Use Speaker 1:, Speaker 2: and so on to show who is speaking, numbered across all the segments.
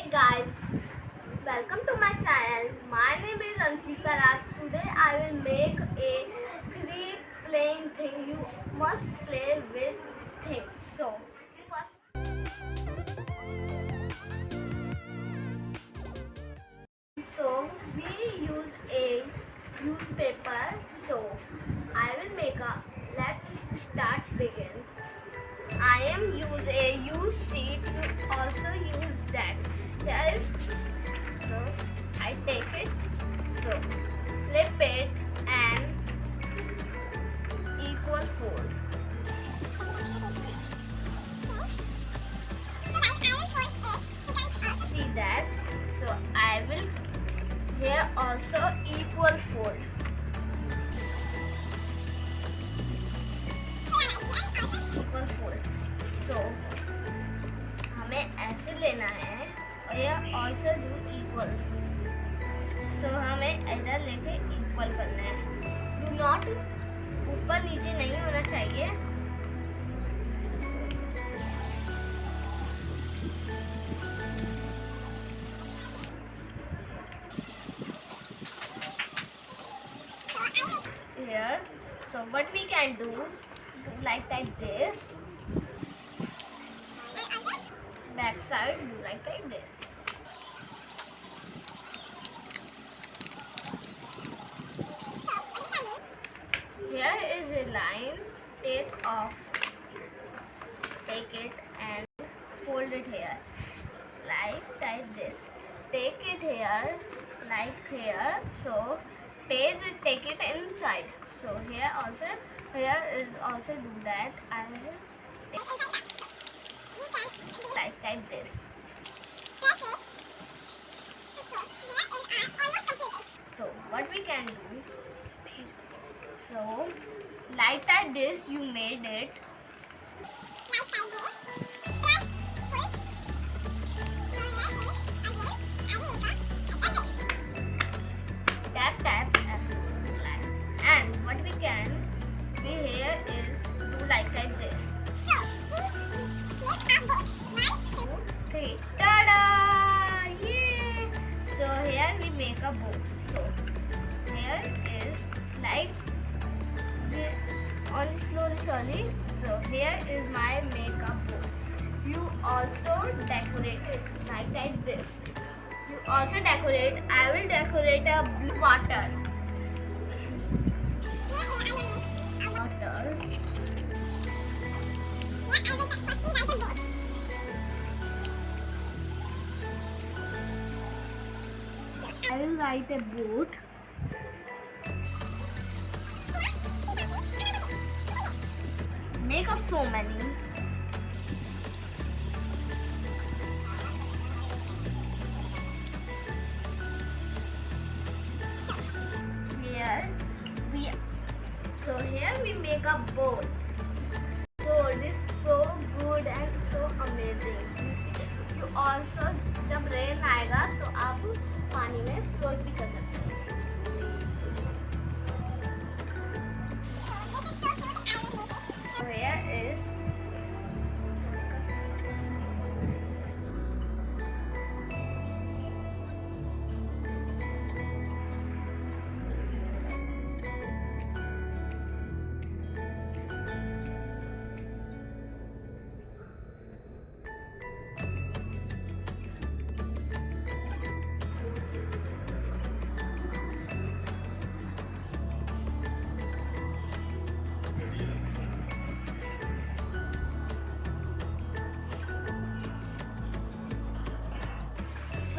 Speaker 1: Hey guys, welcome to my channel. My name is Ansika Raj. Today I will make a three playing thing. You must play with things. So first. So we use a newspaper. So I will make a. Let's start begin. I am use a use to also use that. Is so I take it so flip it and equal fold. See that? So I will here also equal fold. सो हमें ऐसे लेना है और यह also do equal so हमें इधर लेके equal करना है. डू नॉट ऊपर नीचे नहीं होना चाहिए. Here, so what we can do like like this? Side do like this. Here is a line. Take off. Take it and fold it here. Like like this. Take it here like here. So page take it inside. So here also here is also do that. I will take like like this so what we can do so like that this you made it also decorate it like like this you also decorate i will decorate a blue water I will write a boat. Make us so many. Make a bowl. Bowl is so good and so amazing. You also जब rain आएगा तो आप पानी में float भी कर सकते हैं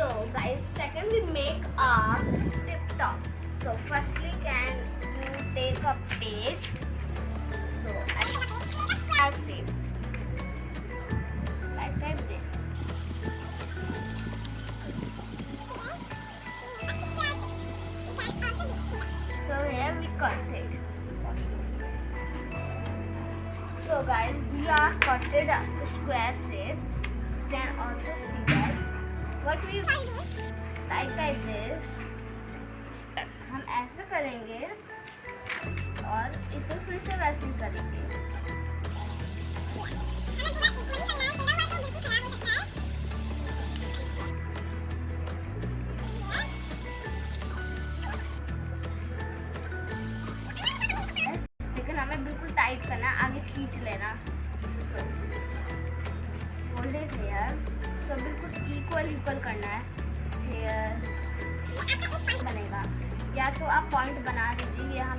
Speaker 1: So guys, second we make a tip top. So firstly can you take a page. So I see like this. So here we cut it. So guys, we are cutted a square shape. You can also see that. What we like by this. हम ऐसे करेंगे और इसे फिर से वैसे ही करेंगे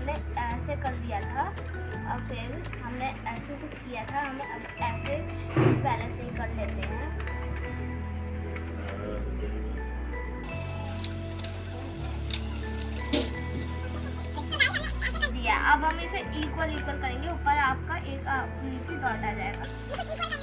Speaker 1: हमने ऐसे कर दिया था, और फिर हमने ऐसे कुछ किया था, हम ऐसे पहले से ही कर लेते हैं। दिया। अब हम इसे इक्वल इक्वल करेंगे, ऊपर आपका एक नीचे डॉट आ जाएगा।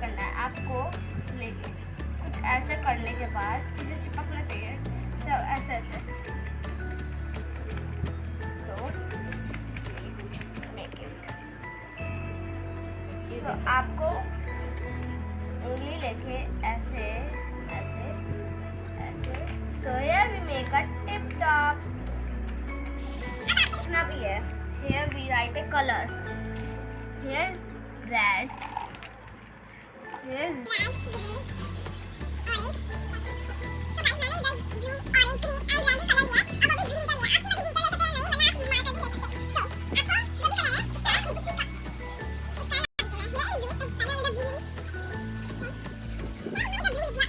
Speaker 1: करना है, आपको लेके। कुछ ऐसे करने के बाद इसे चिपकना चाहिए। सो ऐसे ऐसे। सो तो आपको उंगली लेके ऐसे ऐसे ऐसे। So here we make tip top इतना भी है। Here we write a colour hair red here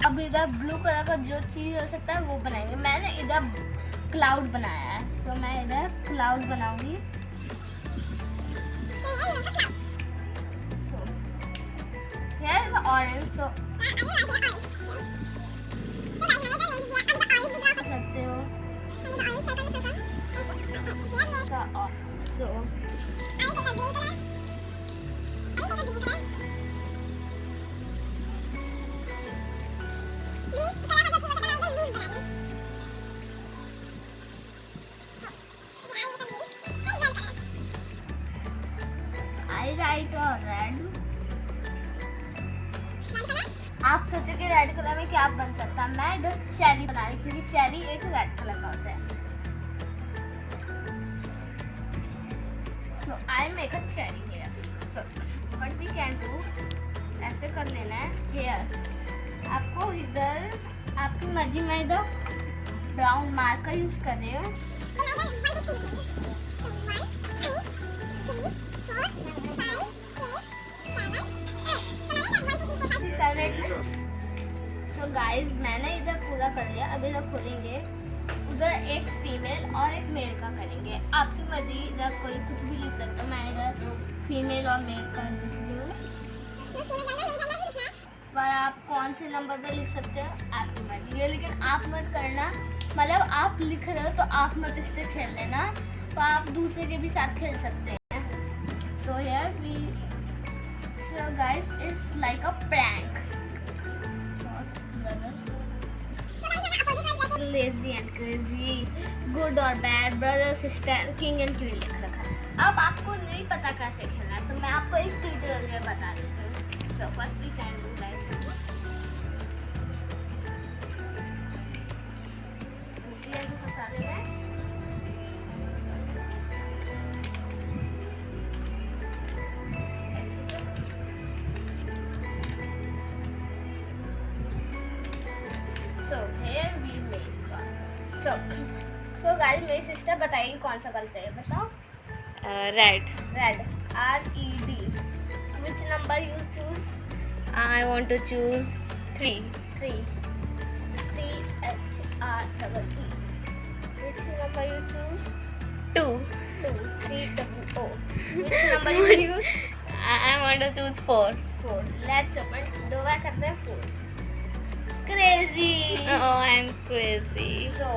Speaker 1: अब इधर ब्लू कलर का जो चीज़ हो सकता है वो बनाएँगे। मैंने इधर क्लाउड बनाया है सो मैं इधर क्लाउड बनाऊँगी। ऑरेंज सो सकते हो सोचे कि रेड कलर में क्या बन सकता? है मैं इधर चेरी बना रही क्योंकि चेरी एक रेड कलर का होता है। So I make a cherry hair so what we can do ऐसे कर लेना है हेयर आपको इधर, आपकी मर्ज़ी, में इधर ब्राउन मार्कर यूज़ कर रही हूँ। कर लिया। अभी इधर खोलेंगे। उधर एक फीमेल और एक मेल का करेंगे। आपकी मर्ज़ी इधर कोई कुछ भी लिख सकता मैं इधर फीमेल और मेल का पर आप कौन से नंबर पे लिख सकते हो? आपकी मर्ज़ी। है लेकिन आप मत करना। मतलब आप लिख रहे हो तो आप मत इससे खेल लेना। तो आप दूसरे के भी साथ खेल सकते हैं। तो यार we so guys it's like a prank lazy and crazy good or bad brother sister king and queen लिख रखा है अब आपको नहीं पता कैसे खेलना है तो मैं आपको एक ट्यूटोरियल बता देती हूँ so first we can do like So here we So so guys मेरी सिस्टर बताइए कौन सा कलर चाहिए बताओ।
Speaker 2: Red
Speaker 1: red R E D which number you choose
Speaker 2: I want to choose three.
Speaker 1: Three three H R double E which number you choose
Speaker 2: Two.
Speaker 1: Two three double O which number you use
Speaker 2: I, I want to choose four.
Speaker 1: Four let's open दोबारा करते हैं four crazy
Speaker 2: Oh, I'm crazy.
Speaker 1: So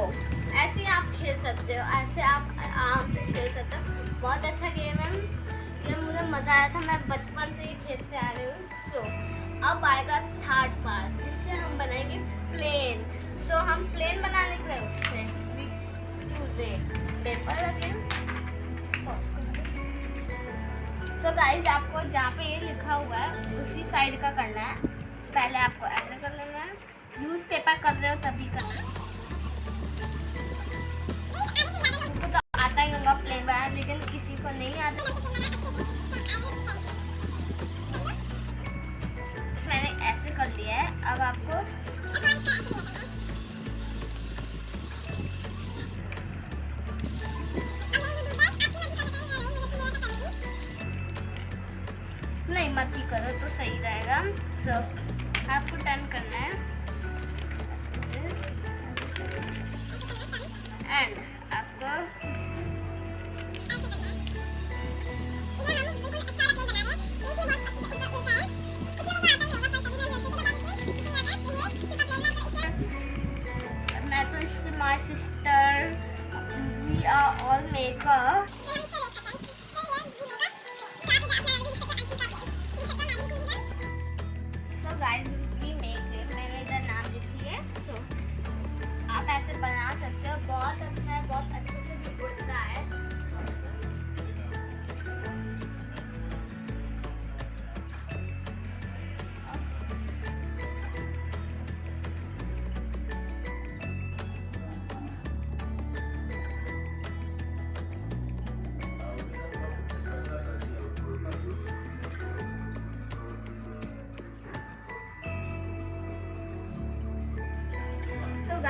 Speaker 1: ऐसे ही आप खेल सकते हो ऐसे आप आराम से खेल सकते हो। बहुत अच्छा गेम है। ये मुझे मज़ा आया था मैं बचपन से ही खेलते आ रही हूँ। सो अब आएगा थर्ड पार्ट जिससे हम बनाएँगे प्लेन सो हम प्लेन बनाने के लिए choose a paper again so guys आपको जहाँ पे ये लिखा हुआ है उसी साइड का करना है। पहले आपको ऐसे कर लेना है। न्यूज़पेपर कर रहे हो तभी कर तो आता ही होगा प्लेन वाला, लेकिन किसी को नहीं आता।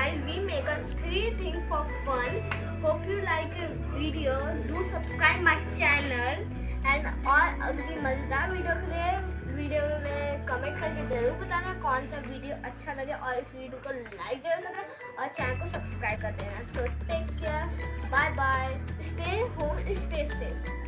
Speaker 1: So we make a three thing for fun. Hope you like the video. Do subscribe my channel. And और अगली मज़ेदार वीडियो के लिए वीडियो में कमेंट करके ज़रूर बताना कौन सा वीडियो अच्छा लगे। और इस वीडियो को लाइक ज़रूर करना और चैनल को सब्सक्राइब कर देना। तो take care bye bye stay home stay safe